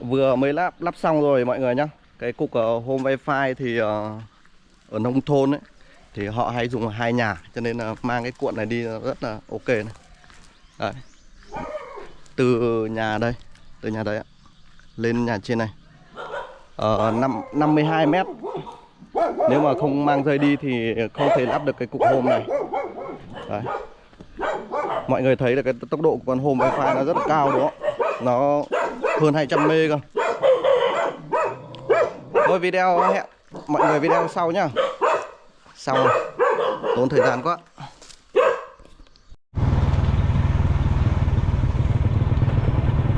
vừa mới lắp lắp xong rồi mọi người nhá. Cái cục uh, home wifi thì uh, ở nông thôn ấy thì họ hay dùng hai nhà cho nên là mang cái cuộn này đi rất là ok này. Đấy. từ nhà đây từ nhà đấy ạ lên nhà trên này. Ở năm 52 mét. Nếu mà không mang dây đi thì không thể lắp được cái cục hôm này. Đấy. mọi người thấy là cái tốc độ của con hôm wifi nó rất là cao đúng không? Nó hơn 200 mê cơ. Thôi video hẹn mọi người video sau nhá. Xong rồi. Tốn thời gian quá.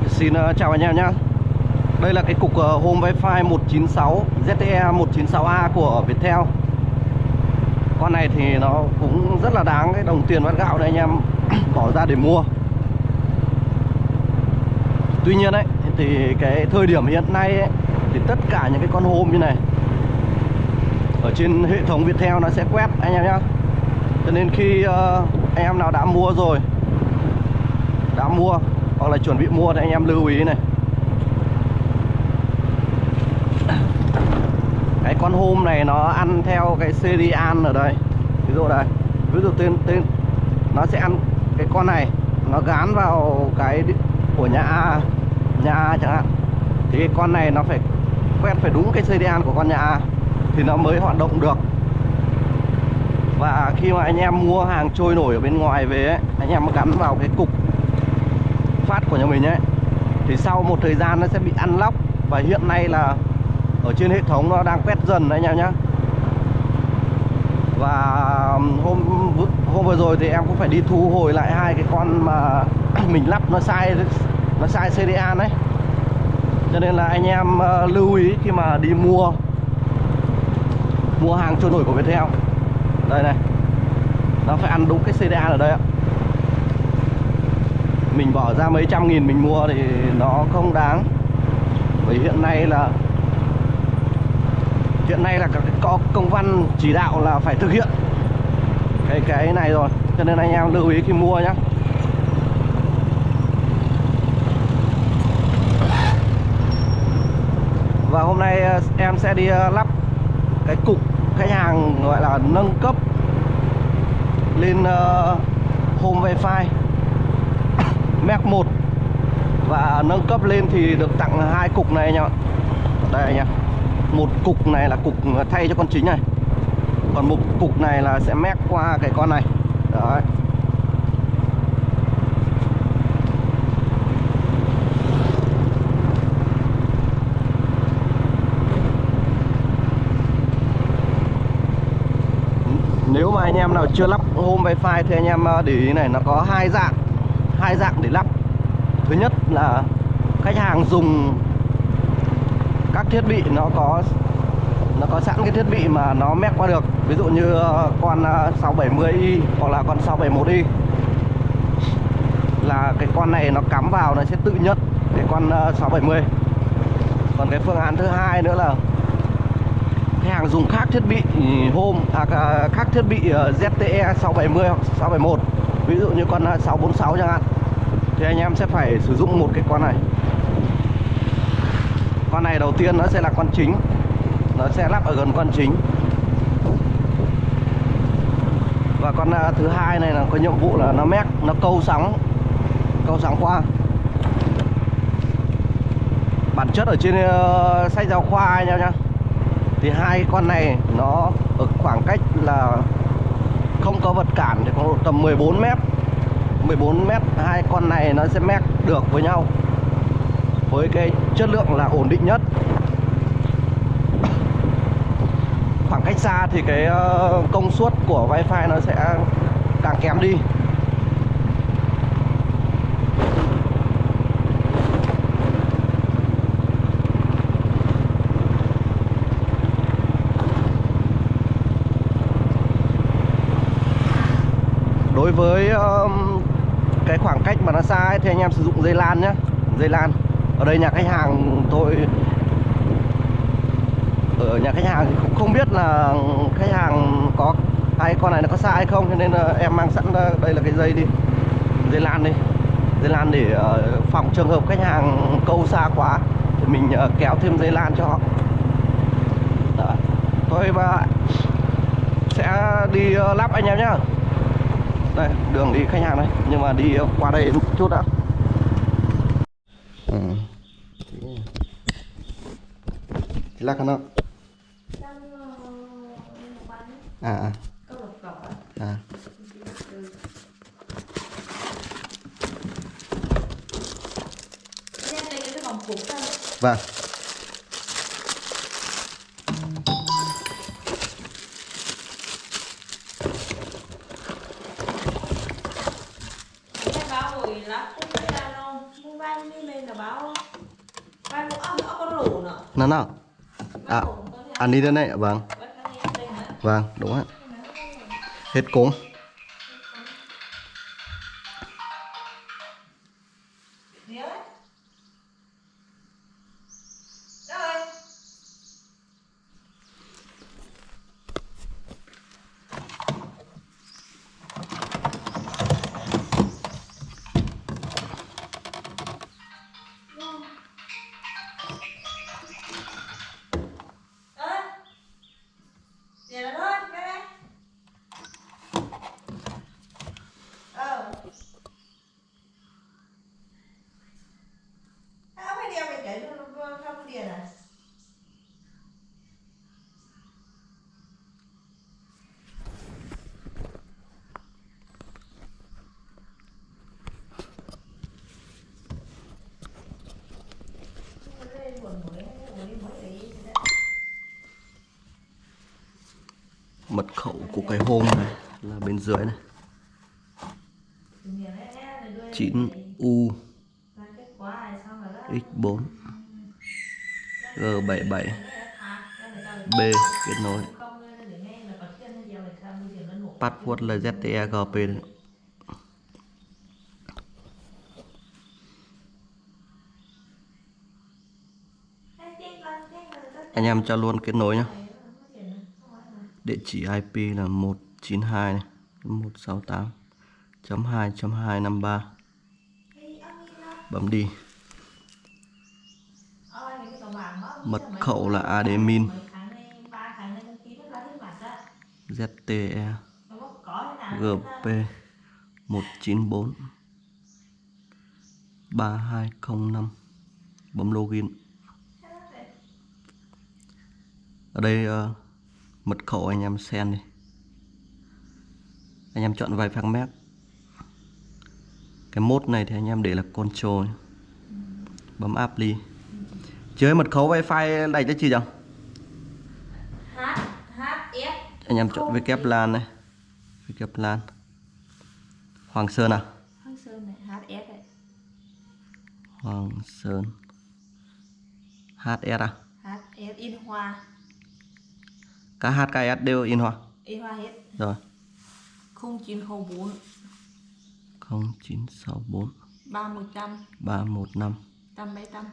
Xin uh, chào anh em nhá. Đây là cái cục uh, home wifi 196 ZTE 196A của Viettel. Con này thì nó cũng rất là đáng cái đồng tiền bát gạo đấy anh em. Bỏ ra để mua. Tuy nhiên ấy thì cái thời điểm hiện nay ấy, thì tất cả những cái con hôm như này ở trên hệ thống Viettel nó sẽ quét anh em nhá. Cho nên khi uh, anh em nào đã mua rồi đã mua hoặc là chuẩn bị mua thì anh em lưu ý này. Cái con hôm này nó ăn theo cái serial ở đây. Ví dụ đây ví dụ tên tên nó sẽ ăn cái con này nó gán vào cái của nhà A nhà A chẳng hạn. Thì cái con này nó phải quét phải đúng cái serial của con nhà A thì nó mới hoạt động được. Và khi mà anh em mua hàng trôi nổi ở bên ngoài về ấy, anh em gắn vào cái cục phát của nhà mình ấy thì sau một thời gian nó sẽ bị ăn lóc và hiện nay là ở trên hệ thống nó đang quét dần đấy anh em nhá. Và hôm hôm vừa rồi thì em cũng phải đi thu hồi lại hai cái con mà mình lắp nó sai nó sai CDA đấy. Cho nên là anh em ờ, lưu ý khi mà đi mua mua hàng trôi nổi của Viettel. Đây này. Nó phải ăn đúng cái CDA ở đây ạ. Mình bỏ ra mấy trăm nghìn mình mua thì nó không đáng. Bởi hiện nay là, hiện nay là có công văn chỉ đạo là phải thực hiện cái cái này rồi. Cho nên anh em lưu ý khi mua nhé và hôm nay ờ, em sẽ đi ờ, lắp cái cục khách hàng gọi là nâng cấp lên uh, home wifi Mac 1 và nâng cấp lên thì được tặng hai cục này nha đây anh em một cục này là cục thay cho con chính này. Còn một cục này là sẽ mép qua cái con này. Đấy nếu mà anh em nào chưa lắp home wifi thì anh em ờ, để ý này, nó có hai dạng hai dạng để lắp. Thứ nhất là khách hàng dùng các thiết bị nó có nó có sẵn cái thiết bị mà nó mép qua được. Ví dụ như ờ, con ờ, 670i hoặc là con 671i là cái con này nó cắm vào nó sẽ tự nhận cái con 670 còn cái phương án thứ hai nữa là khác thiết bị ừ, home à, à, khác thiết bị ờ, ZTE 670 hoặc 671 ví dụ như con à, 646 chẳng hạn. Thì anh em sẽ phải sử dụng một cái con này. Con này đầu tiên nó sẽ là con chính nó sẽ lắp ở gần con chính. Và con à, thứ hai này là có nhiệm vụ là nó mét nó câu sóng câu sóng qua. Bản chất ở trên uh, sách giáo khoa anh em nhá thì hai con này nó ở khoảng cách là không có vật cản thì có tầm 14 mét. 14 mét, hai con này nó sẽ mét được với nhau. Với cái chất lượng là ổn định nhất. Khoảng cách xa thì cái ờ, công suất của wifi nó sẽ càng kém đi. Đối với cái khoảng cách mà nó xa ấy, thì anh em sử dụng dây lan nhé dây lan. Ở đây nhà khách hàng tôi ở nhà khách hàng thì cũng không biết là khách hàng có ai con này nó có xa hay không cho nên là em mang sẵn ờ, đây là cái dây đi. Dây lan đi. Dây lan để ờ, phòng trường hợp khách hàng câu xa quá thì mình kéo thêm dây lan cho họ. Đó. thôi và sẽ đi lắp anh em nhá đây đường đi khách hàng đây. Nhưng mà đi qua đây một chút đã. Ừ. lắc nó à à. À. Vâng nó nào à ăn đi đây này vâng. Vâng đúng ạ. Hết cốm mật khẩu của cái hôm này là bên dưới này. 9 U X4 G77 B kết nối. Password là ZTEGP đấy. anh em cho luôn kết nối nhé địa chỉ IP là 192 này 168.2.253 bấm đi. Mật khẩu là admin. ZTE GP 194 3205 bấm login. Ở đây uh, mật khẩu anh em sen đi. Anh em chọn vài phang mép cái mốt này thì anh em để là control. Bấm apply chơi mật khẩu wifi này cho chị S anh em chọn WLAN lan này. WLAN lan Hoàng Sơn à? Hoàng Sơn này H S này. Hoàng Sơn. HS à? H S in hoa cả H cả S đều in hoa? In hoa hết. Rồi. 0904 0964 3100 315 875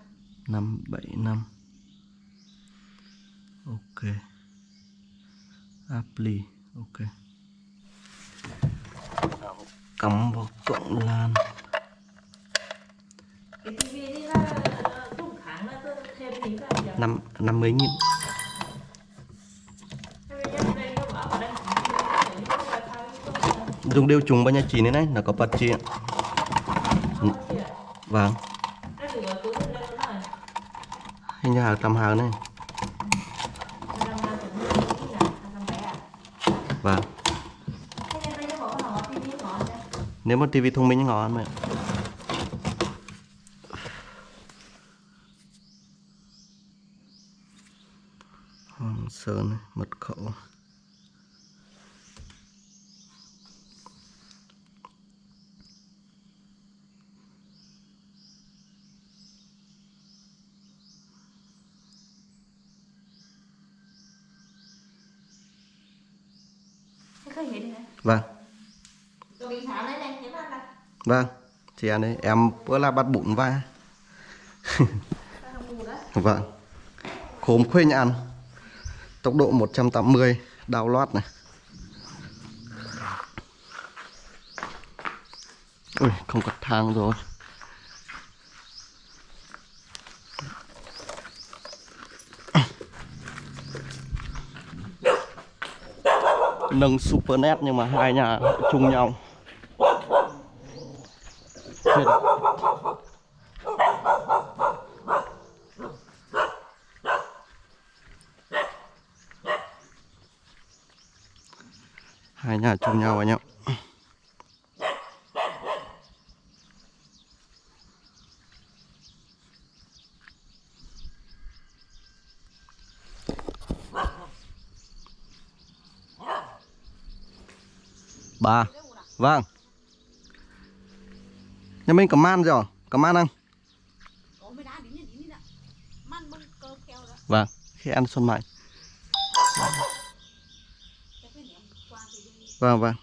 575 ok. Apply ok. Cắm vào cộng lan. Cái tivi đi là đúng tháng là tôi thêm năm năm mươi nghìn dùng đều trùng bao nhiêu chỉ này này là có bật chị ạ vâng. Hình như hàng tầm hàng này. Vâng. Nếu mà tivi thông minh ngon mà xe đấy em bữa là bắt bụng va vâng. Khốm khuê ăn tốc độ 180 đào loát này. Ui, không có thang rồi. Nâng super net nhưng mà hai nhà chung nhau. Chết hai nhà chung nhau anh em ba. Vâng. Nhà mình có man rồi Có man không? Vâng, khi ăn xuân mạnh Vâng, vâng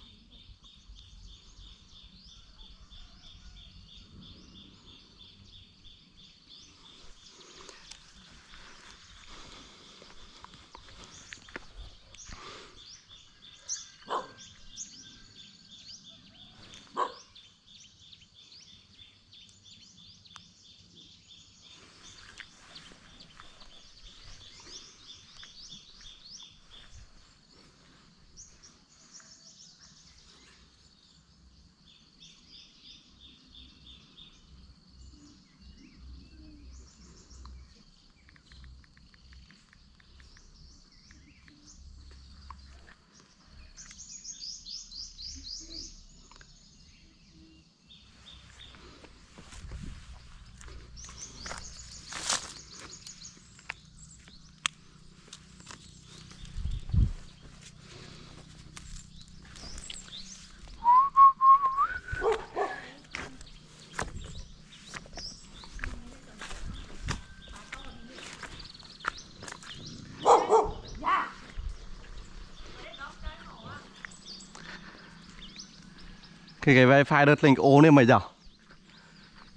Đi đi đi Cái cái đi. wifi đợt link ố nên mày giờ.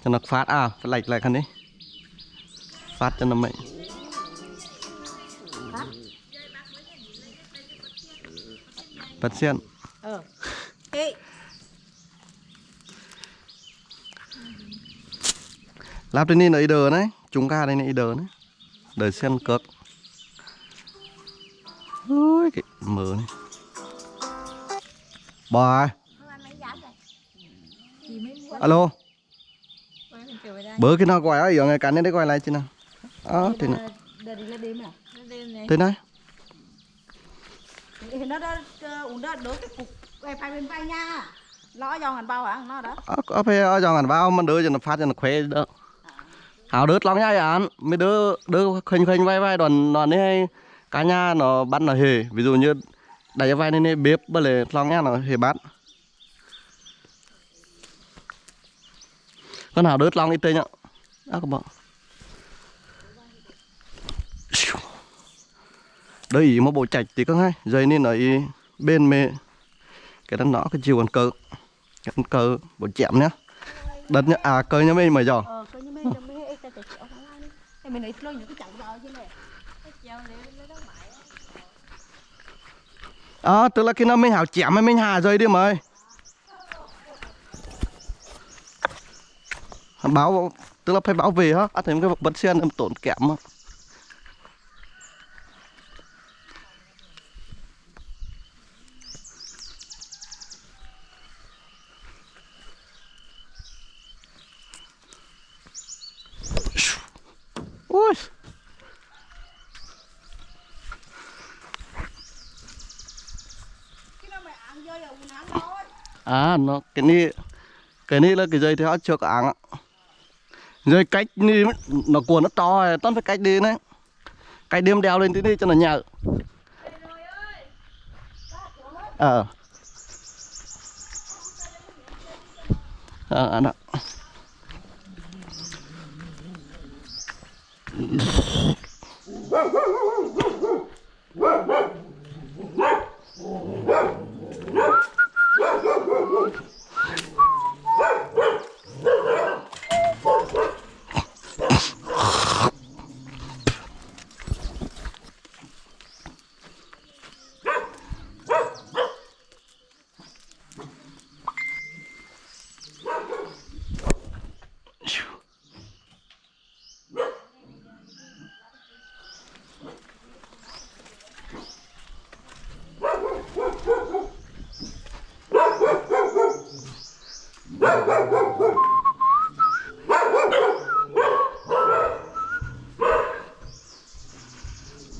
Cho nó phát à phải lệch lại khăn đi. Phát cho nó mày bật xiên. Ê, lắp trên này là đờ đấy chúng ca đây này đờ đấy đời xiên cớp ôi cái mở này. Mấy giá rồi. Thì mới mua. Alo Quay bớ cái nào gọi ấy ở ngày cắn đến đấy gọi lại chứ nào ờ thì à? Này. thế này Thì nó đó uống đó đỡ cái cục wifi bên vai nha. Lo dòng hẳn bao hả? Nó đó. ờ có phải ở dòng hẳn vào mình đỡ cho nó phát cho nó khỏe đỡ hào đớt lắm nha anh mới đỡ đỡ khênh khênh vai vai đoàn đoàn này cả nhà nó bắt nó hề ví dụ như đẩy vai lên này bếp bởi lệ lòng nha nó hề bắt con nào đớt lòng ít tên nhá. À các bạn đây mà bộ chạch thì có hay dây nên ở ý bên mê cái đó nó cái chiều còn cơ cái cơ bộ chạm nhá. Đất nhá. À cơ nhá mình mày giò Ờ, coi như mấy mấy ấy ta sẽ chịu không ai đi. Thì mình ấy lôi những cái chậu rồi chứ này. Cái chậu để lấy đó mãi. à tức là khi nào mình hảo chém hay mình hà rơi đi mày báo tức là phải bảo vệ á à, thấy cái vật sen em tổn kém á Ui. À nó cái này cái này là cái dây theo chưa có áng ạ rồi cách đi nó cuốn nó to rồi, tao phải cách đi đấy. Cách đêm đeo lên tí đi cho nó nhờ. Ờ. Ờ anh ạ.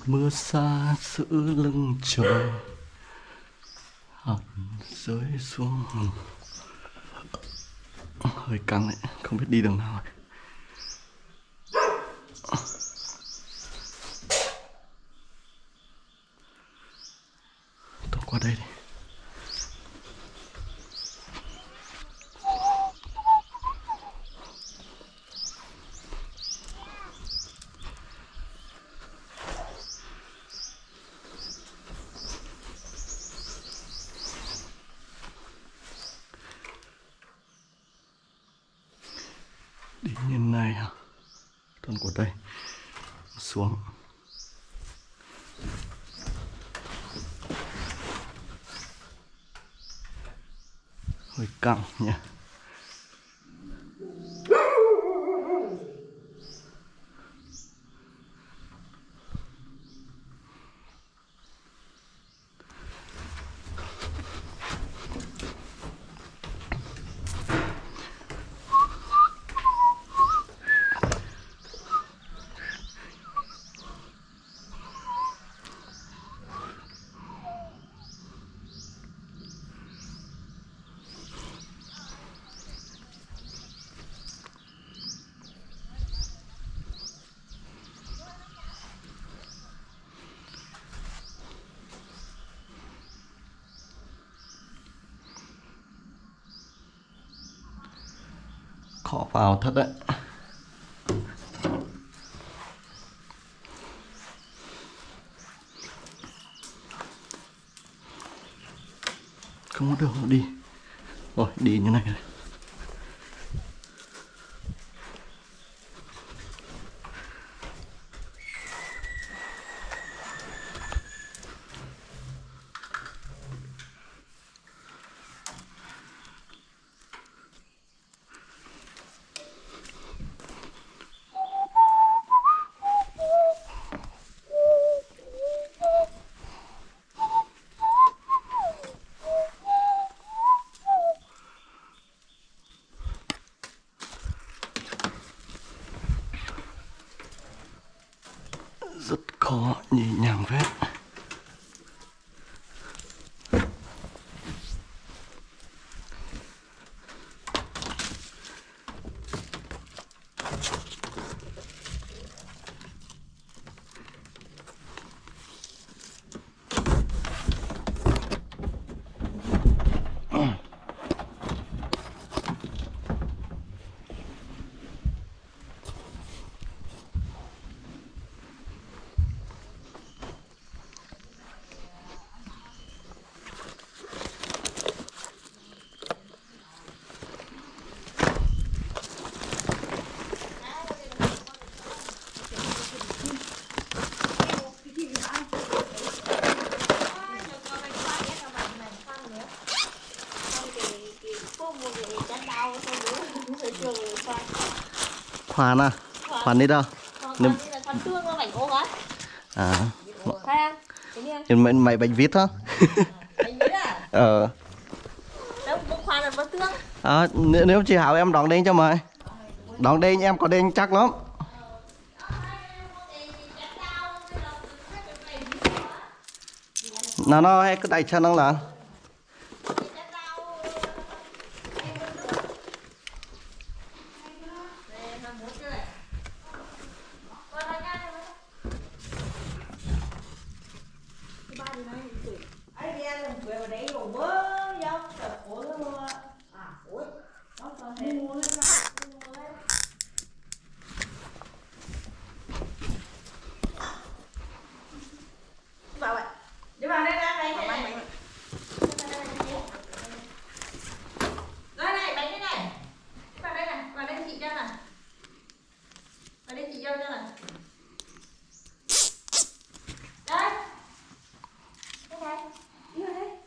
mưa xa giữ lưng trời hẳn rơi xuống hơi căng đấy, không biết đi đường nào rồi. tôi qua đây đi vào thật đấy. Không có đường đi. Rồi đi như này này. Rất khó nhỉ nhàng khoan à? Khoan đi đâu? Á. à. Em mày mày bánh vít hả à? ờ. À, nếu, nếu chị Hảo em đón đen cho mày. Đón đen em có đen chắc lắm. Nó nó hay cứ đẩy chân nó là Ai đi ăn làm quẹo đấy đổ bơ dốc tập ối luôn à ối nó có thể mua lên ra mua lên vào vậy đi vào đây ra đây này này đây này bánh đây này vào đây này vào đây chị cho này vào đây chị cho cho này đây đây này đi vào đây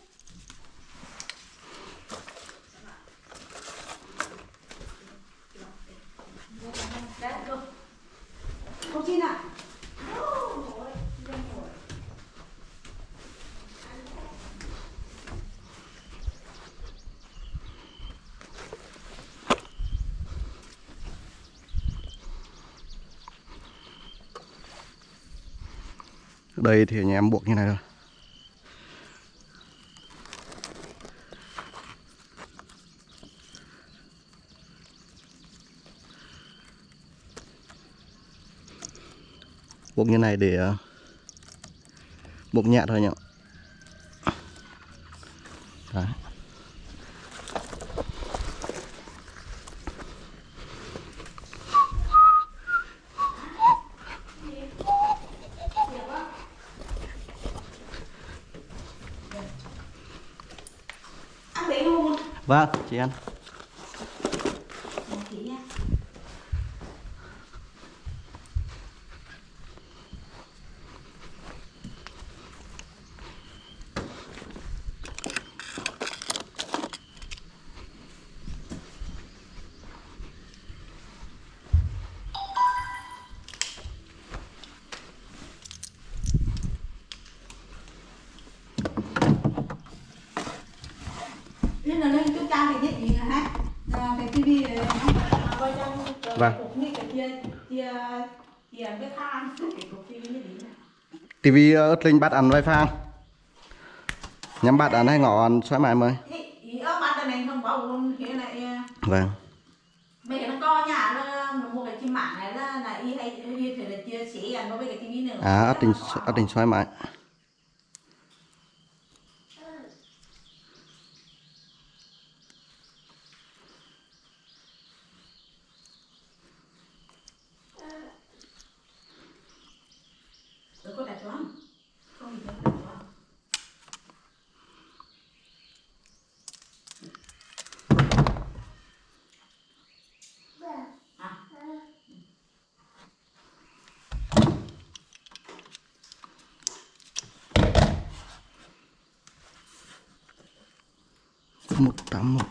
đây thì nhà em buộc như này rồi buộc như này để ờ, buộc nhẹ thôi nhỉ Đấy. ăn đấy luôn vâng chị ăn một tí nha Nên là lên chúng ta thì nhất gì hả? À, cái tivi này nó coi trong cái Vâng. cục như cái kia kia kia cái khan cái cục tivi tivi ớt linh bắt ăn wifi nhắm bắt ăn hay ngỏ ăn xoáy mãi mới. À, vâng. Mấy nó co nhà nó mua cái chim mạng này là là y hay y phải là chia sẻ nó với cái tivi nữa. à ớt tình ớt tình xoáy mãi Được có đặt xuống. Không thì đặt xuống. Một tám một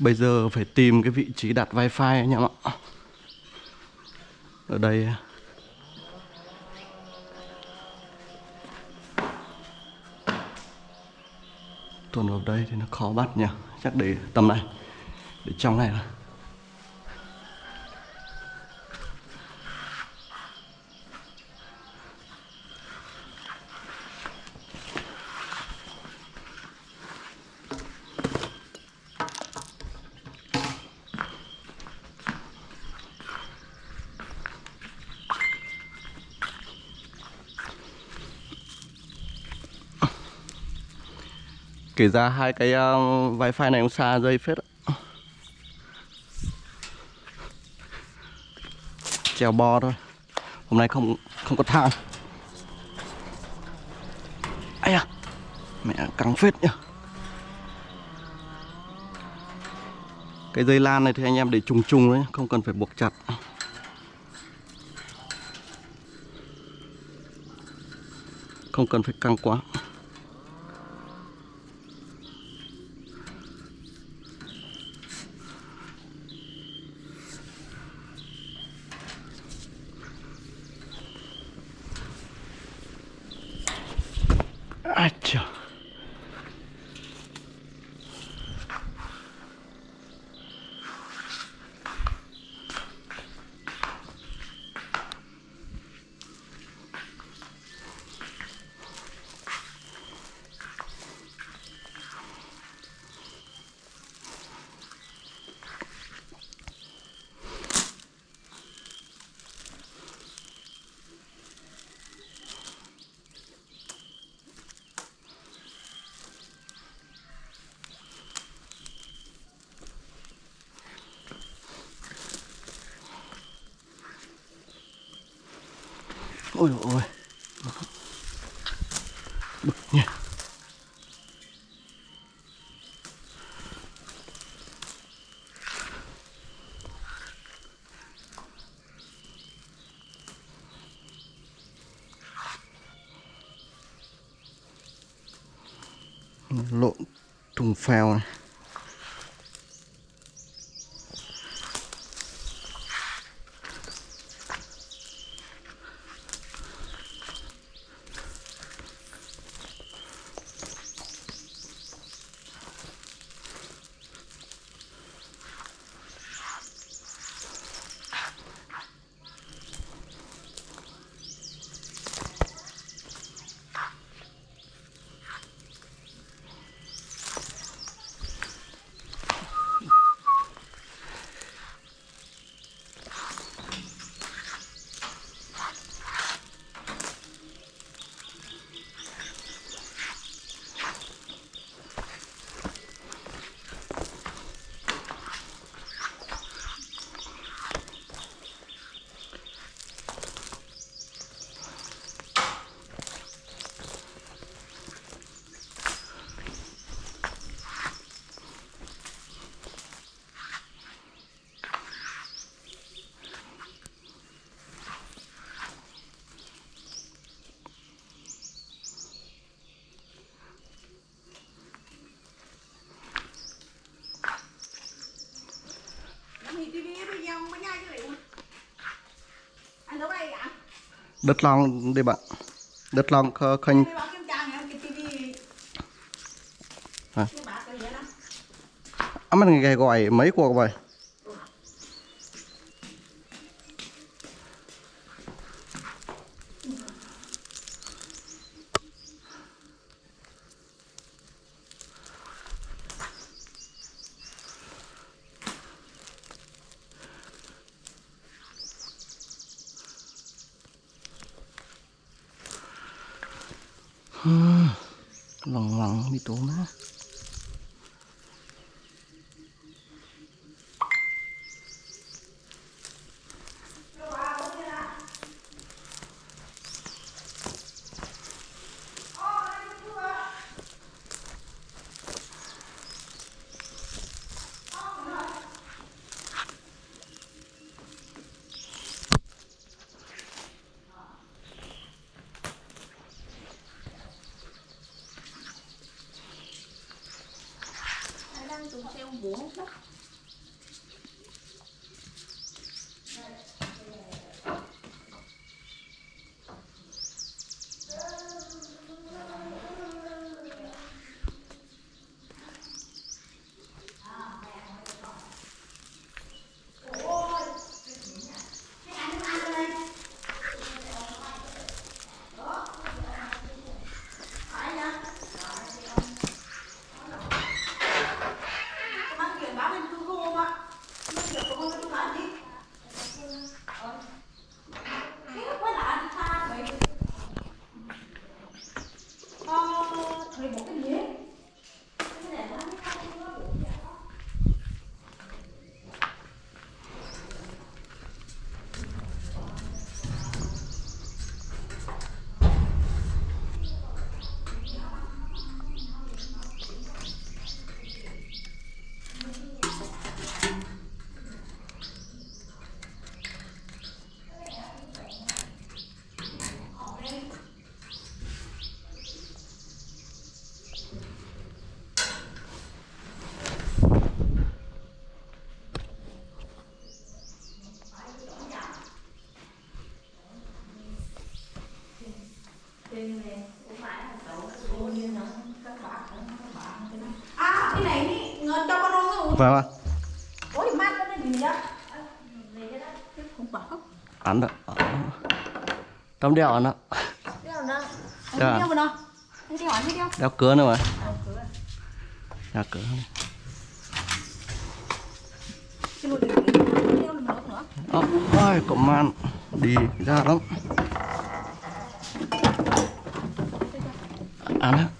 Bây giờ phải tìm cái vị trí đặt wifi anh em ạ. Ở đây. Tuần vào đây thì nó khó bắt nhỉ. Chắc để tầm này, Để trong này là Kể ra hai cái uh, wifi này cũng xa dây phết ạ. treo bo thôi. Hôm nay không không có thang. Ây à Mẹ căng phết nhá Cái dây lan này thì anh em để trùng trùng đấy Không cần phải buộc chặt. Không cần phải căng quá Ai chà ôi ôi. Bực nhỉ. Lộn thùng phèo này. Đất long đây bạn. Đất long kh- khanh. À, mình nghe gọi mấy cuộc vậy lòng lòng bị tổn á. Đó không bảo ăn được trong đeo ăn đó. Đeo. Dạ. đeo đeo cửa nữa mà. Đeo cửa. Ơ, ôi có man đi ra lắm. Ăn á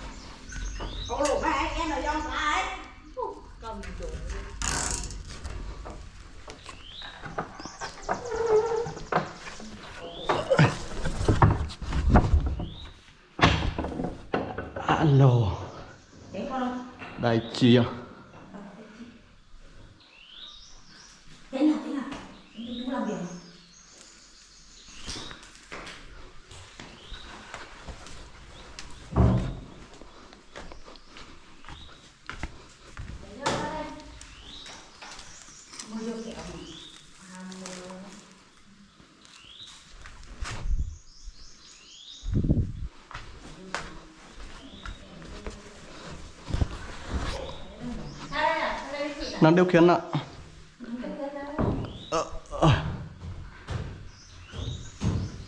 第一样等一下等一下你不 nó điều khiển ạ. Ờ, ờ.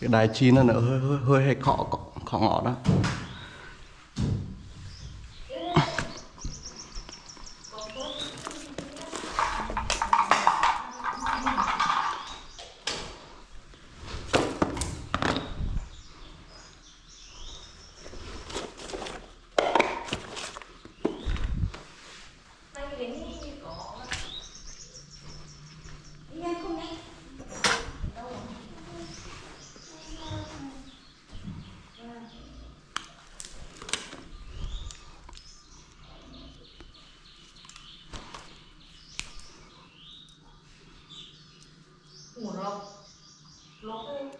Cái đài chi nó hơi hơi hơi hay khó khó cọ đó. 听我说老公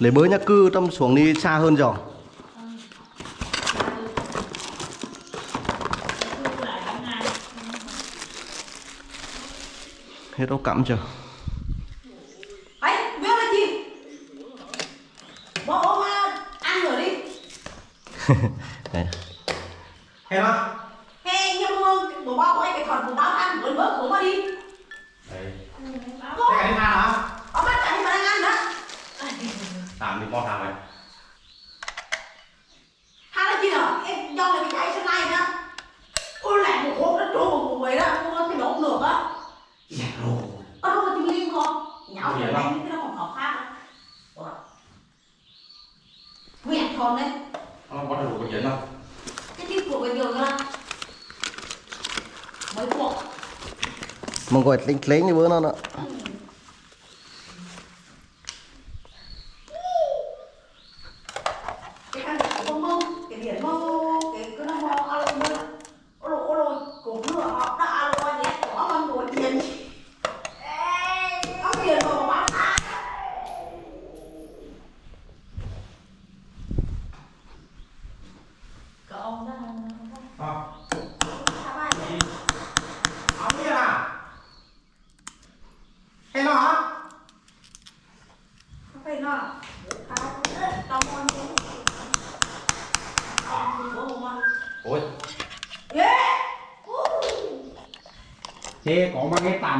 lấy bới nhá cư trong xuống đi xa hơn rồi. Hết ốc cắm chưa? Đấy. Thank plainly i another.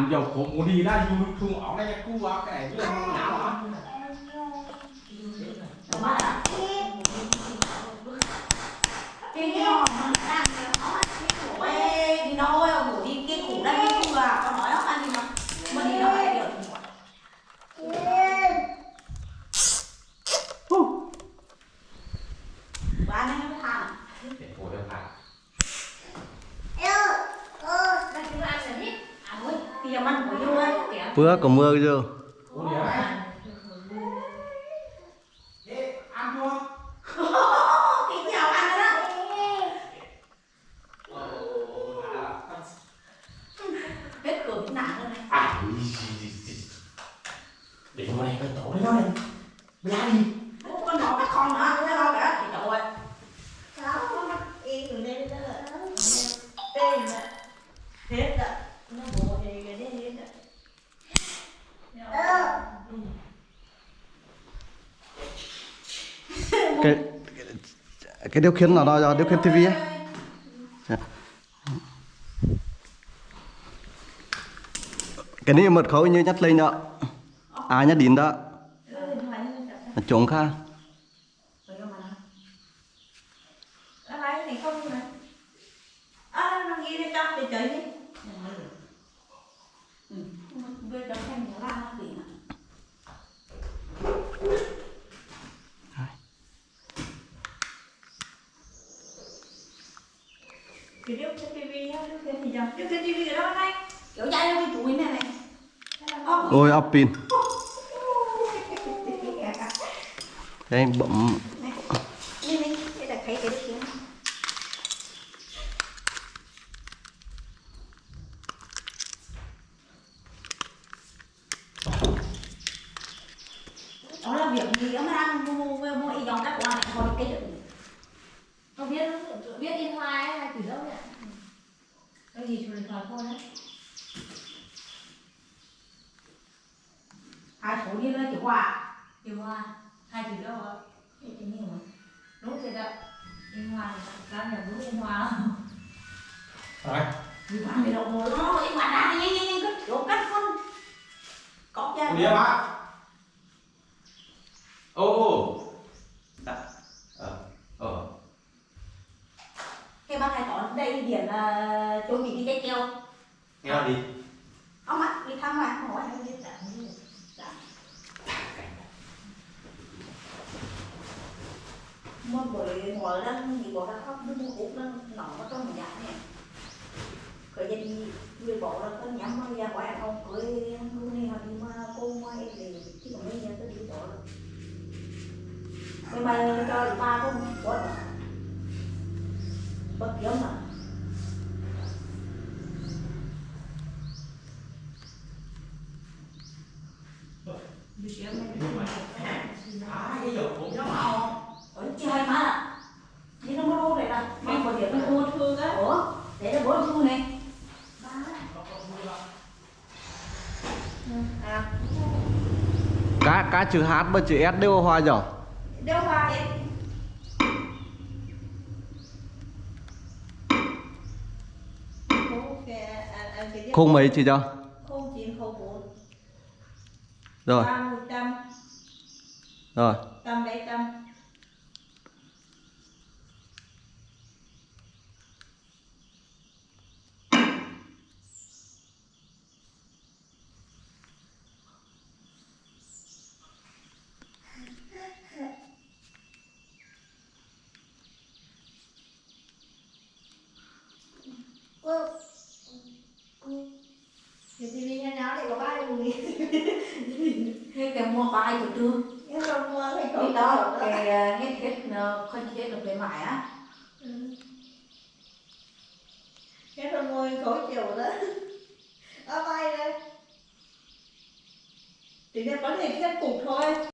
Có mà cái tàn dầu của muốn đi ra dùng thùng áo này cu áo cái này như là nào hả Tao bắt à cái cái hòm mà đang nó Ê, đi đâu ơi, ngủ đi cái củ đây cái củ à, con nói nó ăn đi mà Mà đi đâu ai được Ba này nó than để cô đem lại Đây chúng ăn rồi đi À ôi, thì giờ ăn của vô ấy kìa Vừa có mưa chưa? cô đi đấy thế ăn chưa Cái nhiều ăn rồi đó Hết cửa cũng nặng rồi này à để mà này cái tổ đấy nó này ra đi. Cái điều khiển là nó điều khiển tivi ấy. Dạ. Cái này mật khẩu như nhắc lên đó. À nhắc đến đó. Trống kha. nó lấy thì không mà à nó ghi đây trong thì chơi đi Bây giờ xem nó ra nó bị nè thì điều cái tivi á điều cái thì giờ điều cái tivi ở đâu này Kiểu dây nó bị chuối này này Ô, Ôi áp pin. Thế anh bấm đi đi đây là cái cái điều Đó là việc gì đó mà đang mua mua mua mua y dòng các quả này đây cái đựng không biết biết in hoa ấy hay từ đâu vậy cái gì chủ điện thôi đấy? Hoa hai từ đâu ạ? Cái gì mà? Đúng rồi đó in hoa làm nhà đúng in hoa. Rồi. Vì bạn bị động rồi đó, cái quả đá đi nhanh nhanh nhanh cất chỗ cắt phân Có cha đi. á ô Dạ. ờ ờ. Cái bác này có đây điểm là chỗ mình đi cái keo. Nghe đi. Ông ạ, đi thăm mà, hỏi anh đi Mà bởi ngồi lên thì bỏ ra khóc nó mua cục nó nọ ở trong nhà này Khởi giờ đi người bỏ ra có nhắm mà ra ngoài không cưới lúc này họ đi mà cô mai thì chứ còn bây giờ tôi đi bỏ rồi Nhưng mà cho ba không bỏ rồi Bất kiếm mà. Hãy subscribe cho kênh Ghiền Mì cái Để cũng bỏ lỡ những video hấp dẫn à đi nó mua đây là mang vào điểm nó mua thương á. Ủa để nó bố thu này. À. Cá cá chữ H và chữ S đều hoa rồi. đeo hoa cái Không mấy chị cho. không chín không bốn. Rồi, ba một trăm. Rồi. trăm bảy trăm Cái tivi nhà nháo lại có ba đồng gì cái mua bài của trường Cái không mua thì cái không đó có cái nghe hết không chết được cái mãi á. Cái rồi ngồi khó chịu đó Ở bay đây. Chỉ là có thể thêm cục thôi